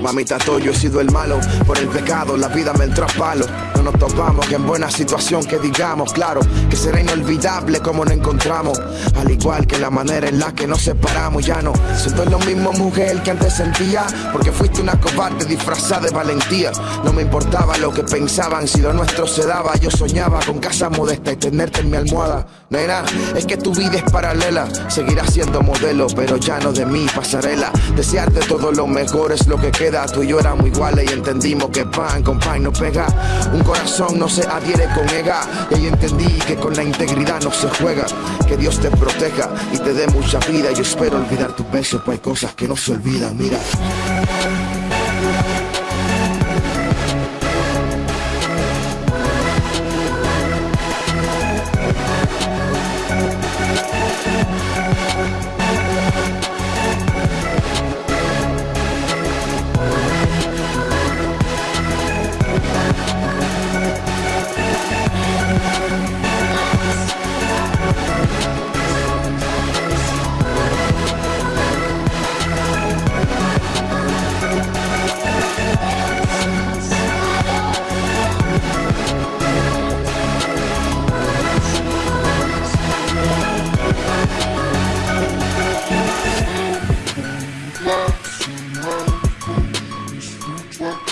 Mamita Toyo, he sido el malo por el pecado, la vida me entró a palo. No nos topamos que en buena situación que digamos, claro, que será inolvidable como nos encontramos. Al igual que la manera en la que nos separamos, ya no siento lo mismo mujer que antes sentía, porque fuiste una cobarde disfrazada de valentía. No me importaba lo que pensaban, si lo nuestro se daba, yo soñaba con casa modesta y tenerte en mi almohada. Nena, es que tu vida es paralela, seguirás siendo modelo, pero ya no de mí, pasarela. Desearte todo lo mejor es lo que queda, tú y yo éramos iguales y entendimos que pan con pan no pega. Un corazón no se adhiere con ega, y ahí entendí que con la integridad no se juega. Que Dios te proteja y te dé mucha vida, yo espero olvidar tu beso, pues hay cosas que no se olvidan, mira.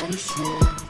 I swear.